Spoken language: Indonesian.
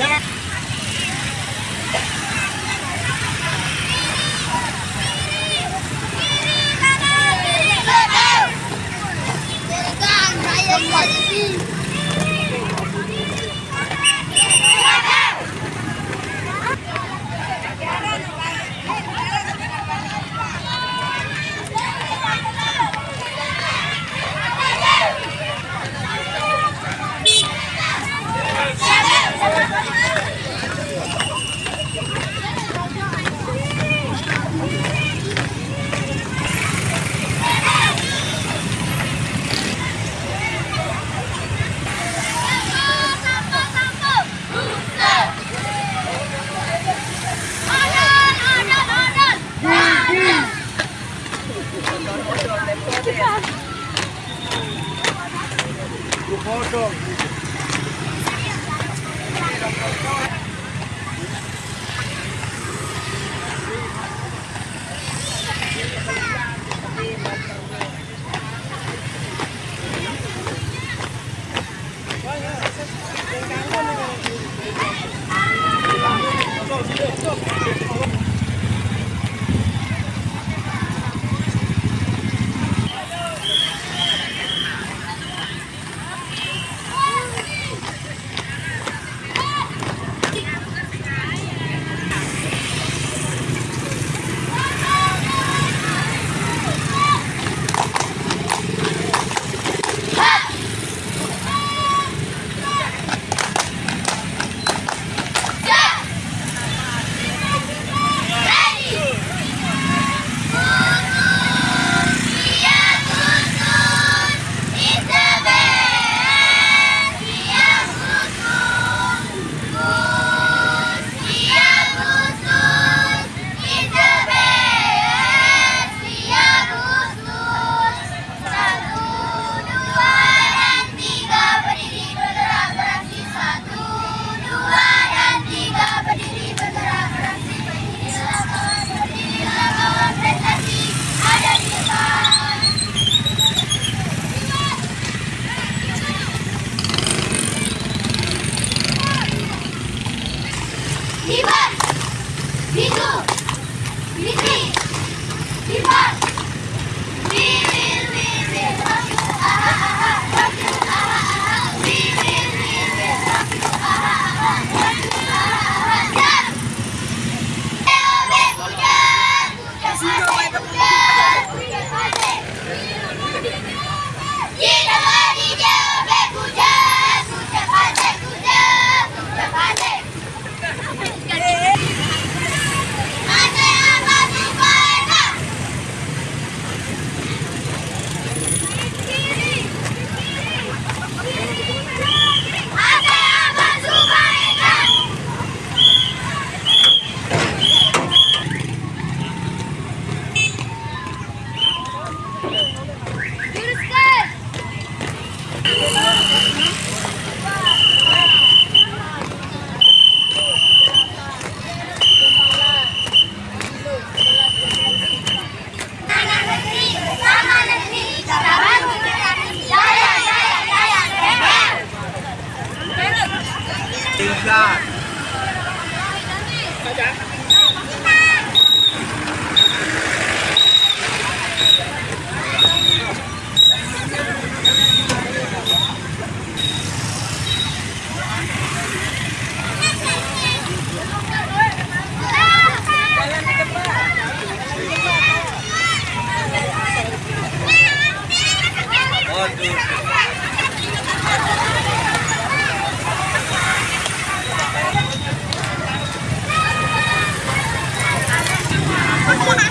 Yeah. Hãy subscribe cho kênh Ghiền Mì Gõ Để không bỏ Go, go. Thank you. Tingkat. ha ha ha